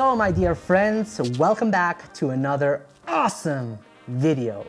So my dear friends, welcome back to another awesome video.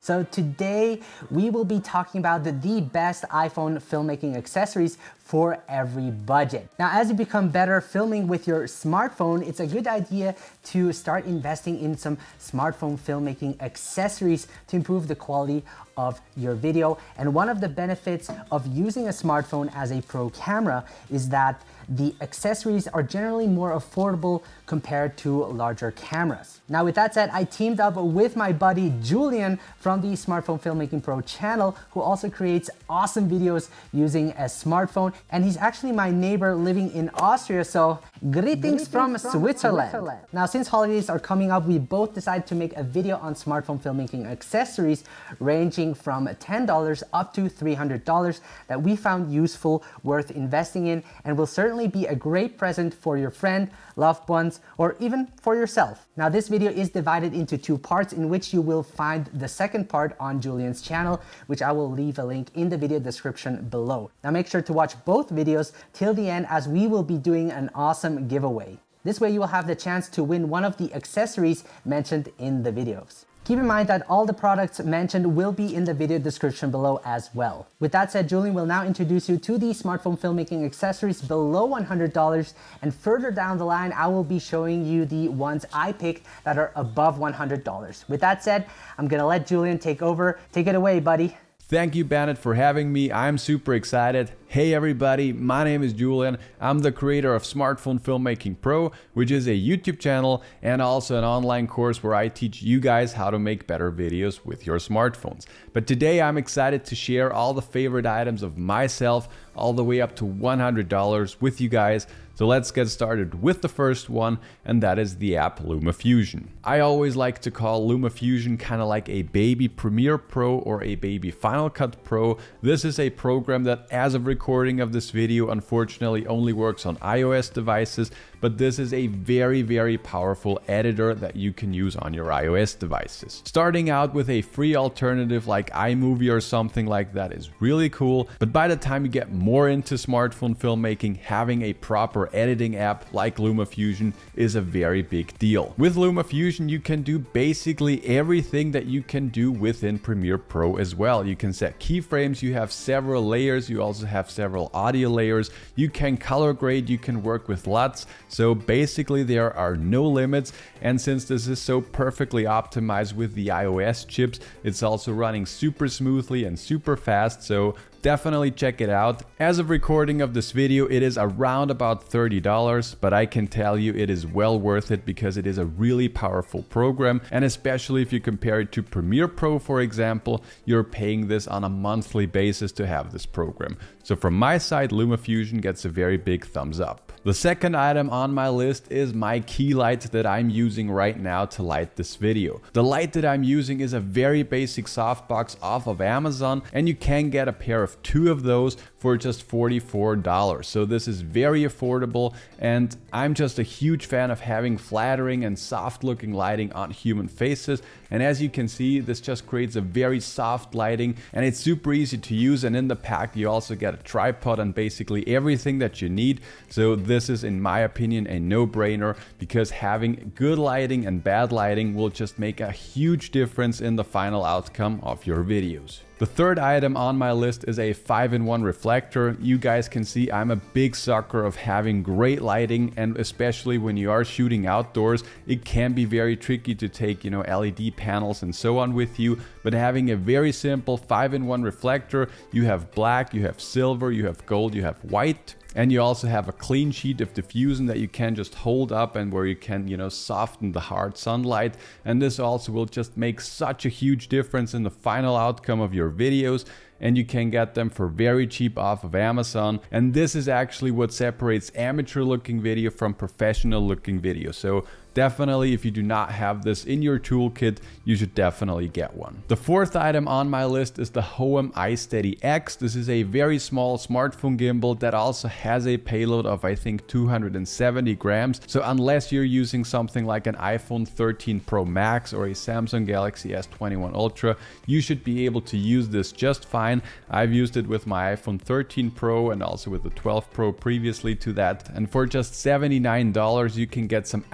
So today we will be talking about the, the best iPhone filmmaking accessories for every budget. Now, as you become better filming with your smartphone, it's a good idea to start investing in some smartphone filmmaking accessories to improve the quality of your video. And one of the benefits of using a smartphone as a pro camera is that the accessories are generally more affordable compared to larger cameras. Now with that said, I teamed up with my buddy Julian from the Smartphone Filmmaking Pro channel who also creates awesome videos using a smartphone and he's actually my neighbor living in Austria so greetings, greetings from, from Switzerland. Switzerland. Now since holidays are coming up we both decided to make a video on smartphone filmmaking accessories ranging from $10 up to $300 that we found useful, worth investing in and will certainly be a great present for your friend, loved ones, or even for yourself. Now this video is divided into two parts in which you will find the second part on Julian's channel, which I will leave a link in the video description below. Now make sure to watch both videos till the end as we will be doing an awesome giveaway. This way you will have the chance to win one of the accessories mentioned in the videos. Keep in mind that all the products mentioned will be in the video description below as well. With that said, Julian will now introduce you to the smartphone filmmaking accessories below $100 and further down the line, I will be showing you the ones I picked that are above $100. With that said, I'm gonna let Julian take over. Take it away, buddy. Thank you, Bennett, for having me. I'm super excited. Hey everybody, my name is Julian. I'm the creator of Smartphone Filmmaking Pro, which is a YouTube channel and also an online course where I teach you guys how to make better videos with your smartphones. But today I'm excited to share all the favorite items of myself, all the way up to $100 with you guys. So let's get started with the first one, and that is the app LumaFusion. I always like to call LumaFusion kind of like a baby Premiere Pro or a baby Final Cut Pro. This is a program that as of recording of this video unfortunately only works on iOS devices, but this is a very, very powerful editor that you can use on your iOS devices. Starting out with a free alternative like iMovie or something like that is really cool, but by the time you get more into smartphone filmmaking, having a proper editing app like LumaFusion is a very big deal. With LumaFusion, you can do basically everything that you can do within Premiere Pro as well. You can set keyframes, you have several layers, you also have several audio layers. You can color grade, you can work with LUTs. So basically there are no limits. And since this is so perfectly optimized with the iOS chips, it's also running super smoothly and super fast. So definitely check it out. As of recording of this video, it is around about $30, but I can tell you it is well worth it because it is a really powerful program. And especially if you compare it to Premiere Pro, for example, you're paying this on a monthly basis to have this program. So from my side, LumaFusion gets a very big thumbs up. The second item on my list is my key light that I'm using right now to light this video. The light that I'm using is a very basic softbox off of Amazon and you can get a pair of two of those for just $44. So this is very affordable and I'm just a huge fan of having flattering and soft looking lighting on human faces. And as you can see, this just creates a very soft lighting and it's super easy to use. And in the pack, you also get a tripod and basically everything that you need. So this is, in my opinion, a no-brainer because having good lighting and bad lighting will just make a huge difference in the final outcome of your videos. The third item on my list is a 5-in-1 reflector. You guys can see I'm a big sucker of having great lighting and especially when you are shooting outdoors, it can be very tricky to take, you know, LED panels and so on with you, but having a very simple 5-in-1 reflector, you have black, you have silver, you have gold, you have white, and you also have a clean sheet of diffusion that you can just hold up and where you can, you know, soften the hard sunlight. And this also will just make such a huge difference in the final outcome of your videos and you can get them for very cheap off of Amazon. And this is actually what separates amateur looking video from professional looking video. So definitely if you do not have this in your toolkit, you should definitely get one. The fourth item on my list is the Hohem iSteady X. This is a very small smartphone gimbal that also has a payload of I think 270 grams. So unless you're using something like an iPhone 13 Pro Max or a Samsung Galaxy S21 Ultra, you should be able to use this just fine. I've used it with my iPhone 13 Pro and also with the 12 Pro previously to that. And for just $79, you can get some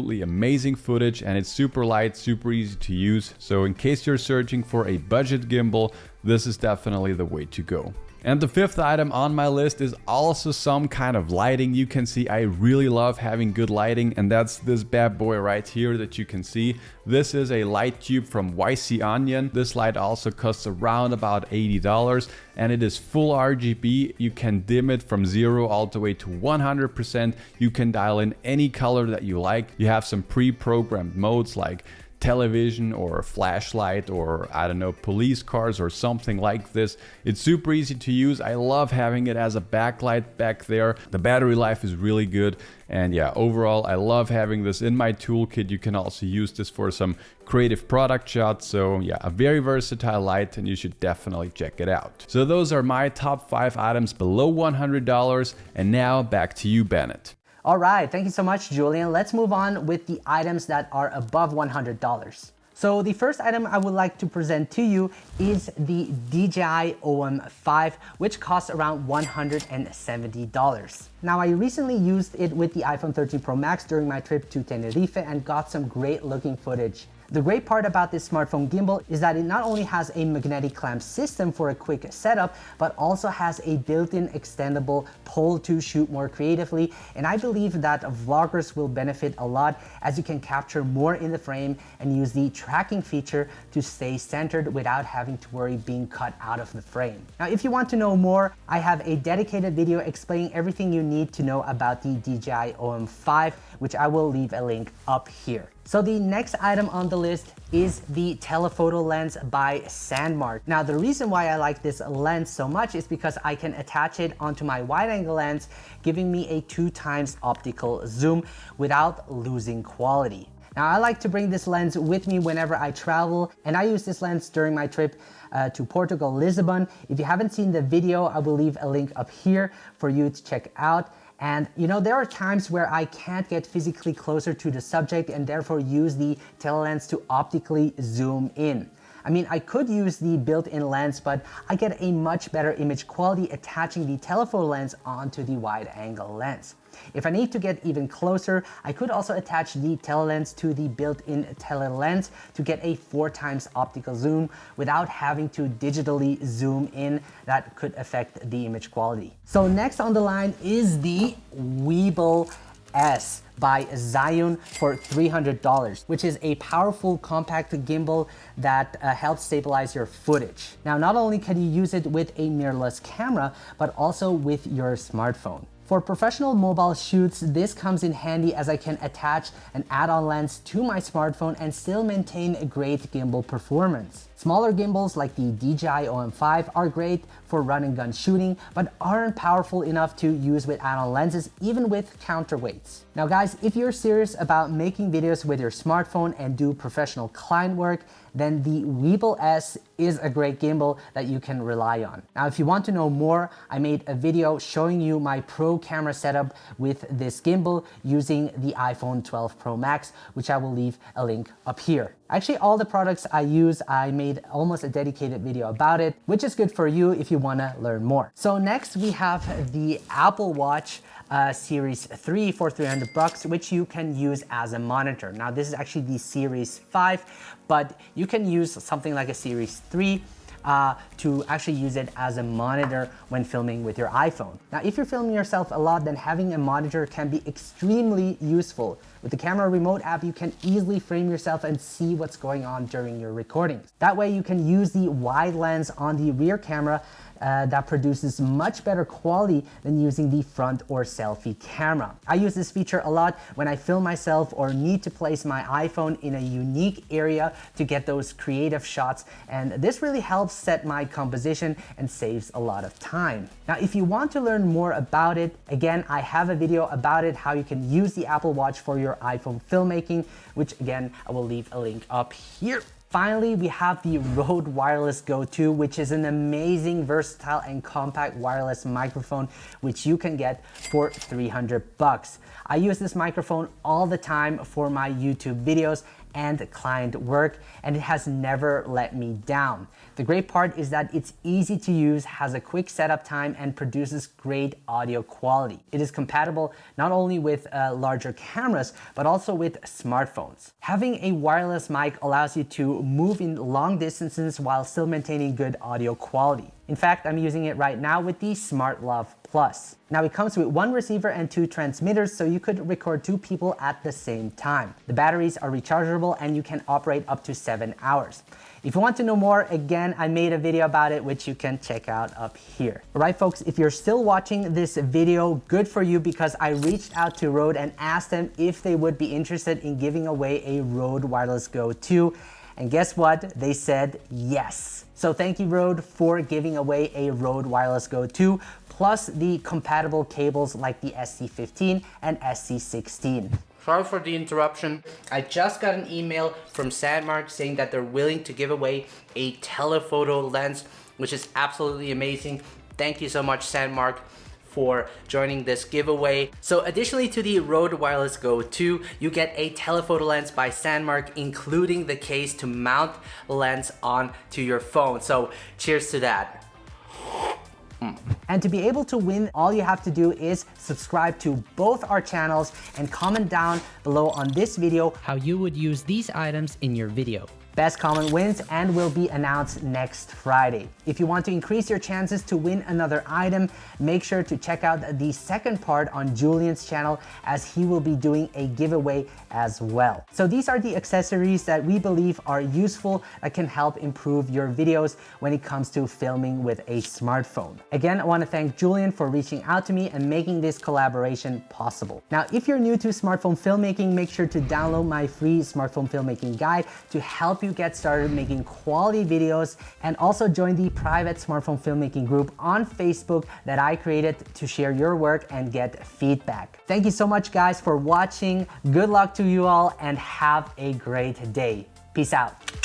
absolutely amazing footage and it's super light, super easy to use. So in case you're searching for a budget gimbal, this is definitely the way to go. And the fifth item on my list is also some kind of lighting. You can see I really love having good lighting and that's this bad boy right here that you can see. This is a light tube from YC Onion. This light also costs around about $80 and it is full RGB. You can dim it from zero all the way to 100%. You can dial in any color that you like. You have some pre-programmed modes like television or a flashlight or I don't know police cars or something like this. It's super easy to use. I love having it as a backlight back there. The battery life is really good and yeah overall I love having this in my toolkit. You can also use this for some creative product shots. So yeah a very versatile light and you should definitely check it out. So those are my top 5 items below $100 and now back to you Bennett. All right, thank you so much, Julian. Let's move on with the items that are above $100. So the first item I would like to present to you is the DJI OM5, which costs around $170. Now I recently used it with the iPhone 13 Pro Max during my trip to Tenerife and got some great looking footage. The great part about this smartphone gimbal is that it not only has a magnetic clamp system for a quick setup, but also has a built-in extendable pole to shoot more creatively. And I believe that vloggers will benefit a lot as you can capture more in the frame and use the tracking feature to stay centered without having to worry being cut out of the frame. Now, if you want to know more, I have a dedicated video explaining everything you need to know about the DJI OM5, which I will leave a link up here. So the next item on the list is the telephoto lens by Sandmarc. Now the reason why I like this lens so much is because I can attach it onto my wide angle lens, giving me a two times optical zoom without losing quality. Now I like to bring this lens with me whenever I travel and I use this lens during my trip uh, to Portugal, Lisbon. If you haven't seen the video, I will leave a link up here for you to check out. And you know, there are times where I can't get physically closer to the subject and therefore use the telelens to optically zoom in. I mean, I could use the built-in lens, but I get a much better image quality attaching the telephoto lens onto the wide angle lens. If I need to get even closer, I could also attach the telelens to the built-in telelens to get a four times optical zoom without having to digitally zoom in. That could affect the image quality. So next on the line is the Weebill S by Zhiyun for $300, which is a powerful compact gimbal that uh, helps stabilize your footage. Now, not only can you use it with a mirrorless camera, but also with your smartphone. For professional mobile shoots, this comes in handy as I can attach an add-on lens to my smartphone and still maintain a great gimbal performance. Smaller gimbals like the DJI OM5 are great for run and gun shooting, but aren't powerful enough to use with add-on lenses, even with counterweights. Now guys, if you're serious about making videos with your smartphone and do professional client work, then the Weebill S is a great gimbal that you can rely on. Now, if you want to know more, I made a video showing you my pro camera setup with this gimbal using the iPhone 12 Pro Max, which I will leave a link up here. Actually, all the products I use, I made almost a dedicated video about it, which is good for you if you wanna learn more. So next we have the Apple Watch uh, Series 3 for 300 bucks, which you can use as a monitor. Now this is actually the Series 5, but you can use something like a Series 3 uh, to actually use it as a monitor when filming with your iPhone. Now, if you're filming yourself a lot, then having a monitor can be extremely useful. With the camera remote app, you can easily frame yourself and see what's going on during your recordings. That way you can use the wide lens on the rear camera uh, that produces much better quality than using the front or selfie camera. I use this feature a lot when I film myself or need to place my iPhone in a unique area to get those creative shots and this really helps set my composition and saves a lot of time. Now if you want to learn more about it, again I have a video about it how you can use the Apple Watch for your iPhone filmmaking which again I will leave a link up here. Finally, we have the Rode Wireless Go 2, which is an amazing, versatile, and compact wireless microphone, which you can get for 300 bucks. I use this microphone all the time for my YouTube videos and client work, and it has never let me down. The great part is that it's easy to use, has a quick setup time, and produces great audio quality. It is compatible not only with uh, larger cameras, but also with smartphones. Having a wireless mic allows you to move in long distances while still maintaining good audio quality. In fact, I'm using it right now with the SmartLav Plus. Now it comes with one receiver and two transmitters so you could record two people at the same time. The batteries are rechargeable and you can operate up to seven hours. If you want to know more, again, I made a video about it, which you can check out up here. All right, folks, if you're still watching this video, good for you because I reached out to Rode and asked them if they would be interested in giving away a Rode Wireless Go 2 and guess what? They said yes. So thank you Rode for giving away a Rode Wireless Go 2 plus the compatible cables like the SC15 and SC16. Sorry for the interruption. I just got an email from Sandmarc saying that they're willing to give away a telephoto lens, which is absolutely amazing. Thank you so much, Sandmarc for joining this giveaway. So additionally to the Rode Wireless Go 2, you get a telephoto lens by Sandmarc, including the case to mount lens onto your phone. So cheers to that. And to be able to win, all you have to do is subscribe to both our channels and comment down below on this video how you would use these items in your video. Best comment wins and will be announced next Friday. If you want to increase your chances to win another item, make sure to check out the second part on Julian's channel as he will be doing a giveaway as well. So these are the accessories that we believe are useful that can help improve your videos when it comes to filming with a smartphone. Again, I want to thank Julian for reaching out to me and making this collaboration possible. Now, if you're new to smartphone filmmaking, make sure to download my free smartphone filmmaking guide to help help get started making quality videos and also join the private smartphone filmmaking group on Facebook that I created to share your work and get feedback. Thank you so much guys for watching. Good luck to you all and have a great day. Peace out.